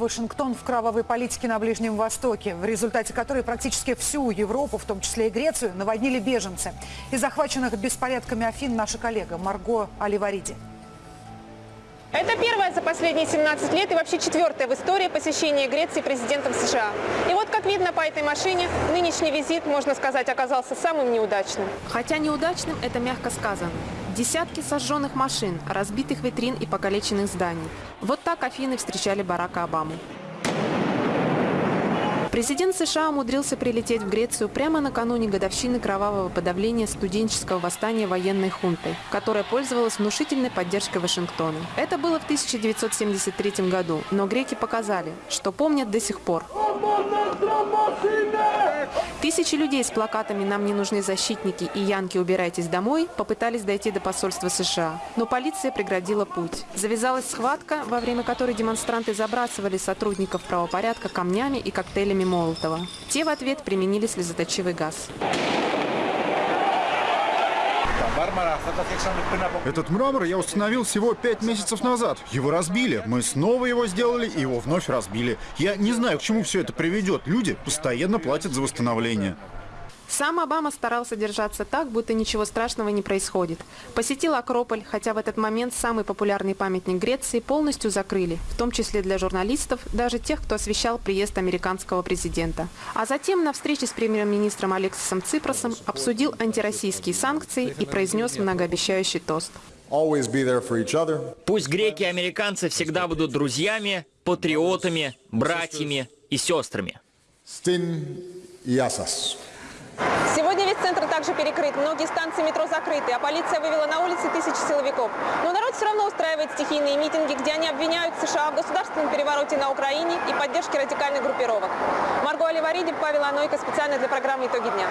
Вашингтон в кровавой политике на Ближнем Востоке, в результате которой практически всю Европу, в том числе и Грецию, наводнили беженцы. Из захваченных беспорядками Афин наша коллега Марго Аливариди. Это первое за последние 17 лет и вообще четвертое в истории посещение Греции президентом США. И вот, как видно по этой машине, нынешний визит, можно сказать, оказался самым неудачным. Хотя неудачным это мягко сказано. Десятки сожженных машин, разбитых витрин и покалеченных зданий. Вот так Афины встречали Барака Обаму. Президент США умудрился прилететь в Грецию прямо накануне годовщины кровавого подавления студенческого восстания военной хунтой, которая пользовалась внушительной поддержкой Вашингтона. Это было в 1973 году, но греки показали, что помнят до сих пор. Тысячи людей с плакатами «Нам не нужны защитники» и «Янки, убирайтесь домой» попытались дойти до посольства США, но полиция преградила путь. Завязалась схватка, во время которой демонстранты забрасывали сотрудников правопорядка камнями и коктейлями Молотова. Те в ответ применили слезоточивый газ. Этот мрамор я установил всего пять месяцев назад. Его разбили. Мы снова его сделали и его вновь разбили. Я не знаю, к чему все это приведет. Люди постоянно платят за восстановление. Сам Обама старался держаться так, будто ничего страшного не происходит. Посетил Акрополь, хотя в этот момент самый популярный памятник Греции полностью закрыли, в том числе для журналистов, даже тех, кто освещал приезд американского президента. А затем на встрече с премьер-министром Алексисом Ципросом обсудил антироссийские санкции и произнес многообещающий тост. Пусть греки и американцы всегда будут друзьями, патриотами, братьями и сестрами. Сегодня весь центр также перекрыт, многие станции метро закрыты, а полиция вывела на улицы тысячи силовиков. Но народ все равно устраивает стихийные митинги, где они обвиняют США в государственном перевороте на Украине и поддержке радикальных группировок. Марго Оливариди, Павел Анойко, специально для программы «Итоги дня».